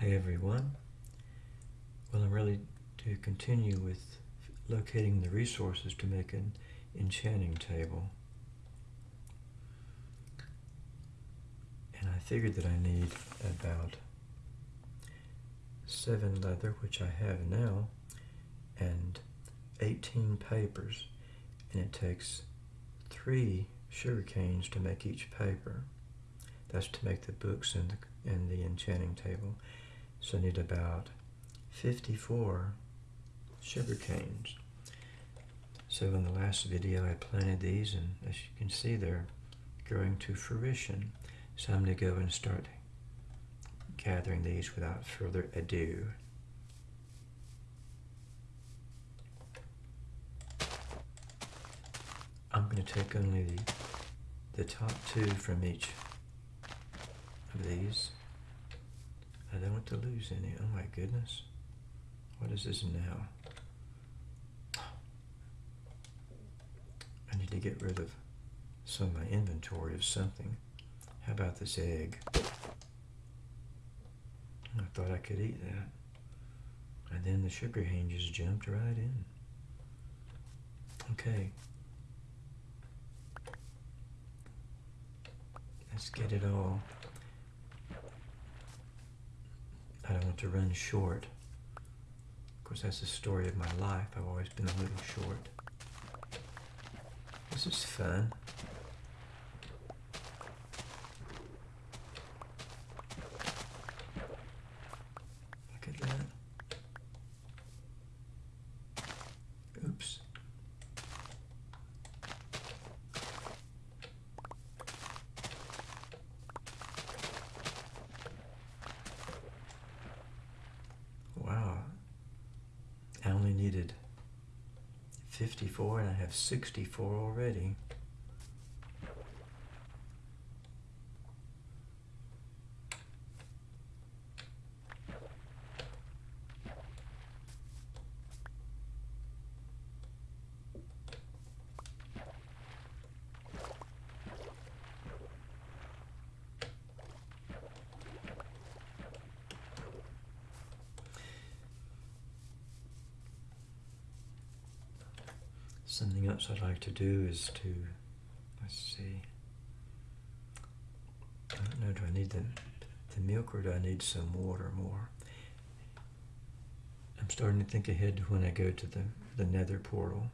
Hi everyone. Well, I'm ready to continue with locating the resources to make an enchanting table. And I figured that I need about seven leather, which I have now, and 18 papers. And it takes three sugar canes to make each paper. That's to make the books and the, in the enchanting table. So I need about 54 sugar canes. So in the last video I planted these and as you can see they're growing to fruition. So I'm going to go and start gathering these without further ado. I'm going to take only the, the top two from each of these. I don't want to lose any. Oh my goodness. What is this now? I need to get rid of some of my inventory of something. How about this egg? I thought I could eat that. And then the sugar cane just jumped right in. Okay. Let's get it all. I don't want to run short. Of course, that's the story of my life. I've always been a little short. This is fun. Look at that. Oops. Wow. I only needed 54 and I have 64 already. Something else I'd like to do is to, let's see, I don't know, do I need the, the milk or do I need some water more? I'm starting to think ahead to when I go to the, the nether portal.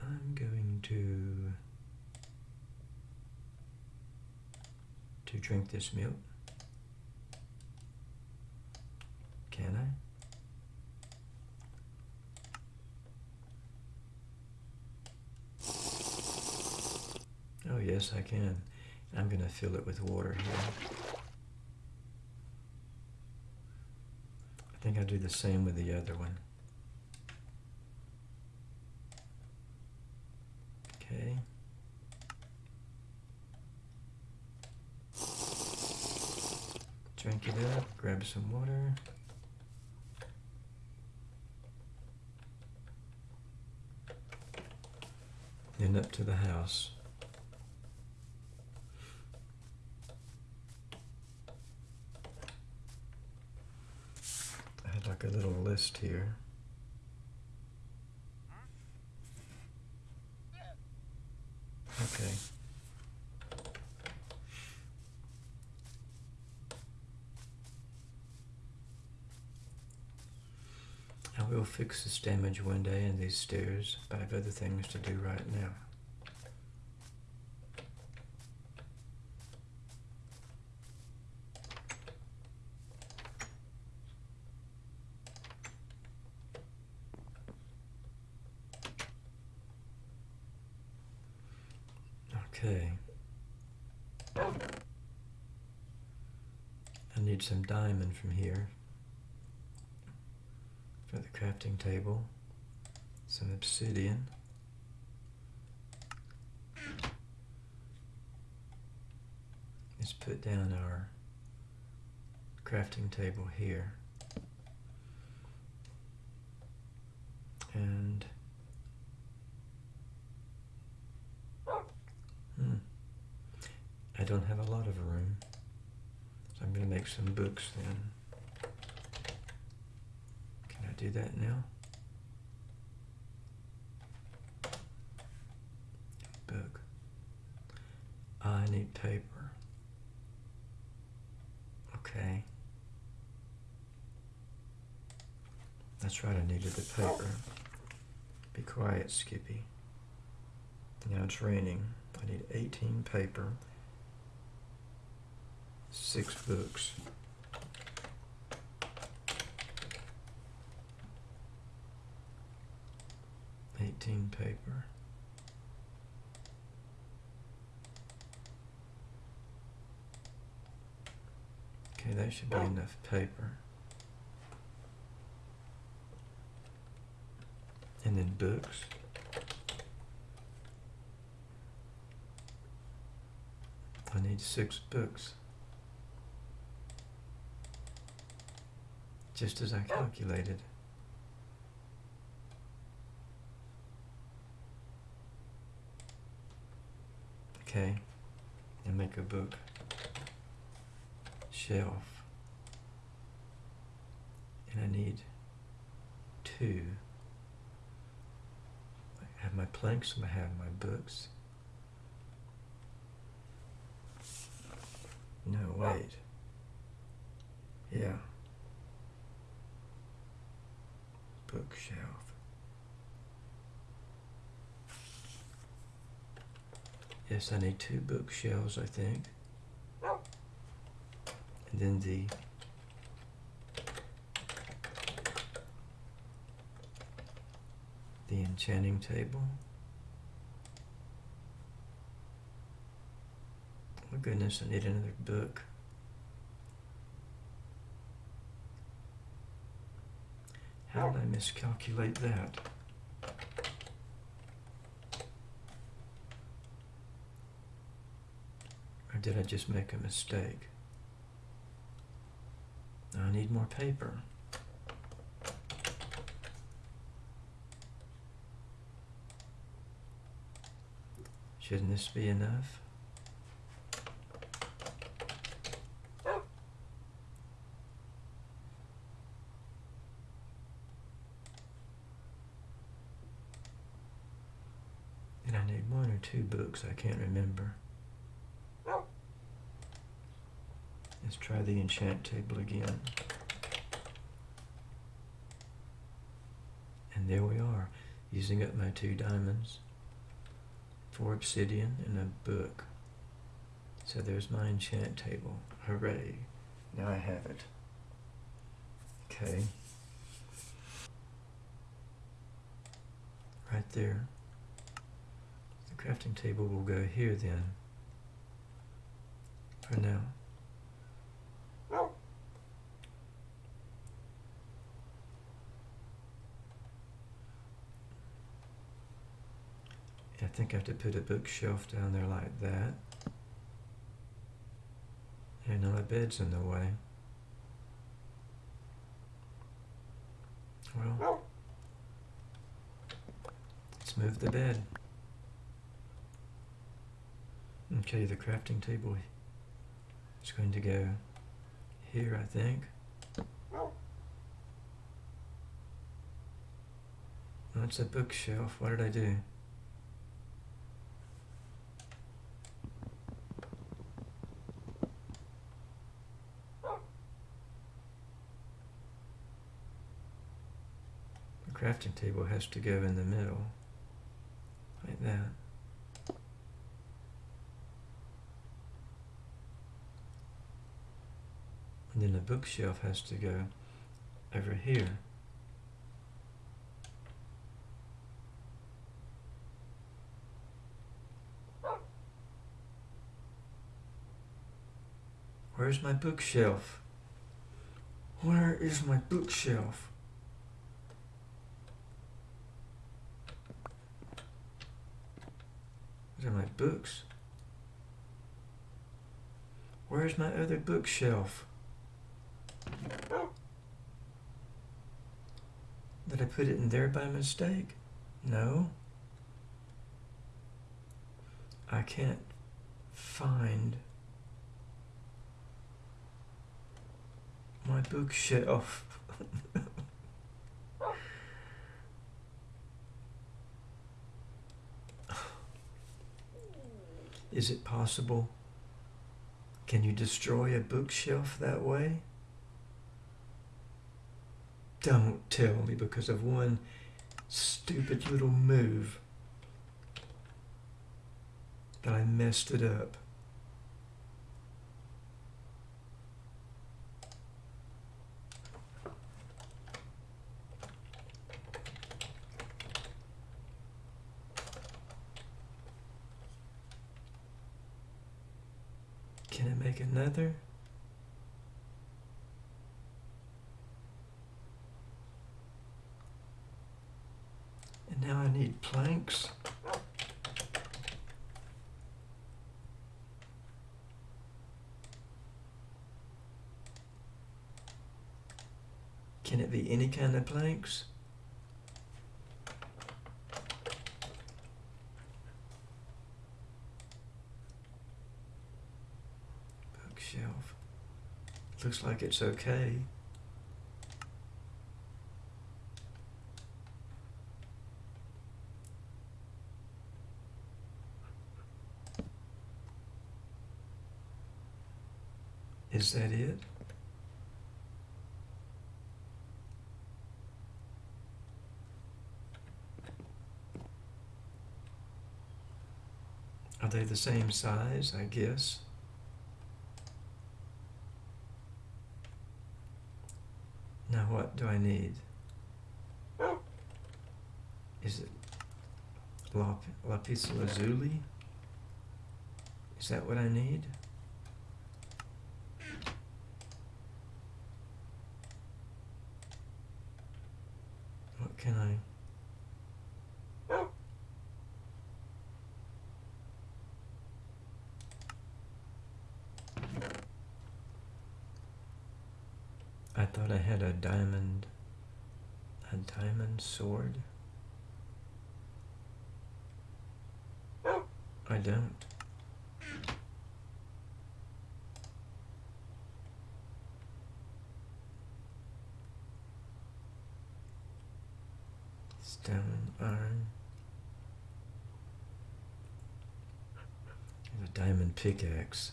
I'm going to, to drink this milk. Can I? Oh yes, I can. I'm going to fill it with water here. I think I'll do the same with the other one. Okay. Drink it up, grab some water. And up to the house. I had like a little list here. Okay. I will fix this damage one day in these stairs, but I have other things to do right now. Okay. I need some diamond from here for the crafting table, some obsidian. Let's put down our crafting table here. And hmm, I don't have a lot of room. So I'm going to make some books then. Can I do that now? Book. I need paper. Okay. That's right, I needed the paper. Be quiet, Skippy. Now it's raining. I need 18 paper, six books. Eighteen paper. Okay, that should be enough paper. And then books. I need six books. Just as I oh. calculated. Okay, and make a book shelf. And I need two. I have my planks, and I have my books. No, wait. Bookshelf. Yes, I need two bookshelves, I think. And then the the enchanting table. Oh goodness, I need another book. How did I miscalculate that? Or did I just make a mistake? I need more paper. Shouldn't this be enough? And I need one or two books, I can't remember. Oh. Let's try the enchant table again. And there we are, using up my two diamonds, four obsidian, and a book. So there's my enchant table. Hooray. Now I have it. Okay. Right there. The crafting table will go here then. For now. I think I have to put a bookshelf down there like that. And now my bed's in the way. Well, let's move the bed. Okay, the crafting table is going to go here, I think. That's a bookshelf. What did I do? The crafting table has to go in the middle, like that. And then the bookshelf has to go over here. Where's my bookshelf? Where is my bookshelf? These are my books. Where's my other bookshelf? Did I put it in there by mistake? No. I can't find my bookshelf. Is it possible? Can you destroy a bookshelf that way? Don't tell me because of one stupid little move that I messed it up. Can I make another? And now I need planks. Can it be any kind of planks? Bookshelf. Looks like it's okay. Is that it? They the same size, I guess? Now what do I need? Is it lap lapis lazuli? Is that what I need? What can I... I thought I had a diamond, a diamond sword. I don't. Stone, iron. A diamond pickaxe.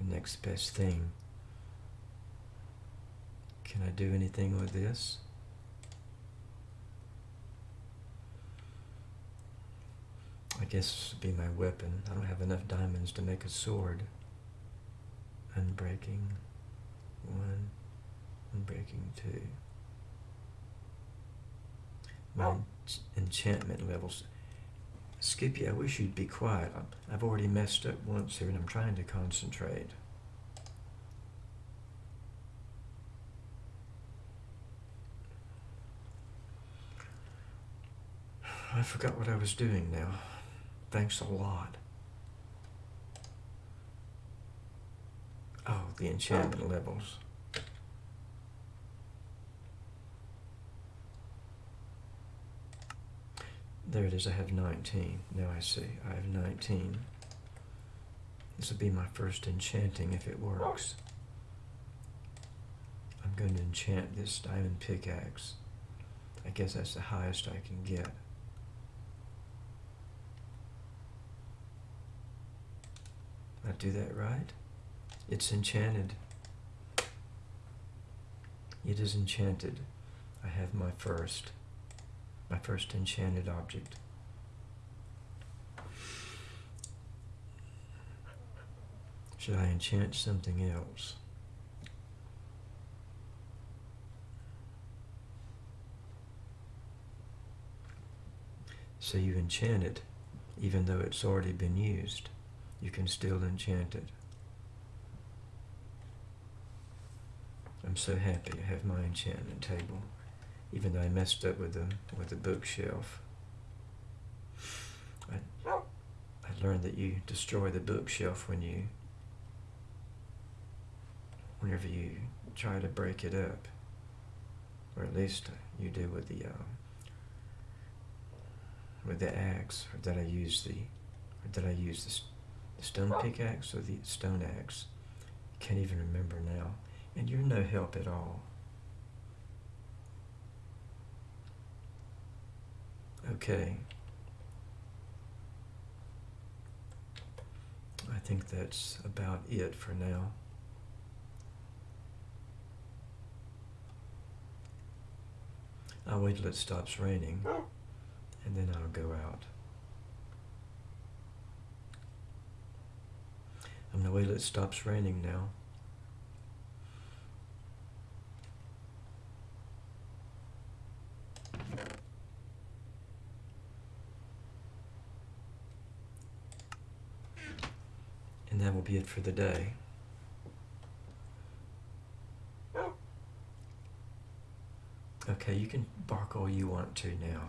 The next best thing. Can I do anything with this? I guess this would be my weapon. I don't have enough diamonds to make a sword. Unbreaking. One. Unbreaking two. My oh. ench- enchantment levels. Skippy, I wish you'd be quiet. I've already messed up once here and I'm trying to concentrate. I forgot what I was doing now. Thanks a lot. Oh, the enchantment oh. levels. There it is, I have 19. Now I see, I have 19. This will be my first enchanting if it works. I'm going to enchant this diamond pickaxe. I guess that's the highest I can get. Do that right? It's enchanted. It is enchanted. I have my first, my first enchanted object. Should I enchant something else? So you enchant it even though it's already been used you can still enchant it. I'm so happy to have my enchantment table, even though I messed up with the with the bookshelf. I I learned that you destroy the bookshelf when you whenever you try to break it up, or at least you do with the uh, with the axe, or that I use the or that I use the stone pickaxe or the stone axe. Can't even remember now. And you're no help at all. Okay. I think that's about it for now. I'll wait till it stops raining oh. and then I'll go out. Gonna wait till it stops raining now. And that will be it for the day. Okay, you can bark all you want to now.